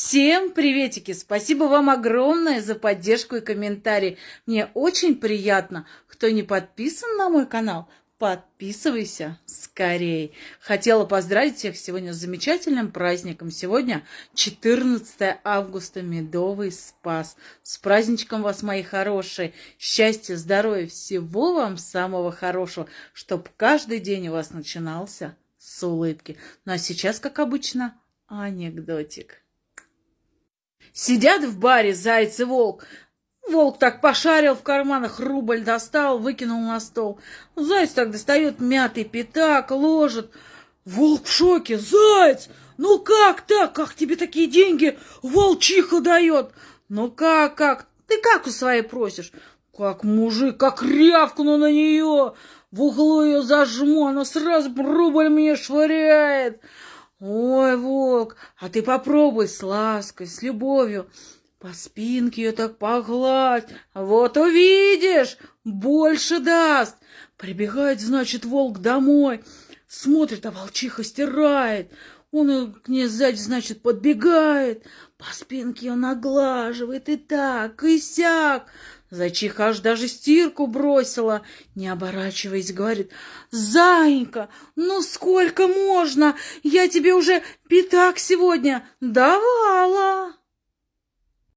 Всем приветики! Спасибо вам огромное за поддержку и комментарии. Мне очень приятно. Кто не подписан на мой канал, подписывайся скорее. Хотела поздравить всех сегодня с замечательным праздником. Сегодня 14 августа, Медовый Спас. С праздничком вас, мои хорошие. Счастья, здоровья, всего вам самого хорошего, чтобы каждый день у вас начинался с улыбки. Ну а сейчас, как обычно, анекдотик. Сидят в баре заяц и волк. Волк так пошарил в карманах, рубль достал, выкинул на стол. Заяц так достает мятый пятак, ложит. Волк в шоке. Заяц, ну как так? Как тебе такие деньги волчиха дает? Ну как, как? Ты как у своей просишь? Как мужик, как рявкну на нее. В углу ее зажму, она сразу рубль мне швыряет. Ой, волк, а ты попробуй с лаской, с любовью. По спинке ее так погладь. Вот увидишь, больше даст. Прибегает, значит, волк домой. Смотрит, а волчиха стирает. Он к ней сзади, значит, подбегает. По спинке ее наглаживает и так, и сяк. Зайчиха аж даже стирку бросила, не оборачиваясь, говорит, «Заинька, ну сколько можно? Я тебе уже пятак сегодня давала!»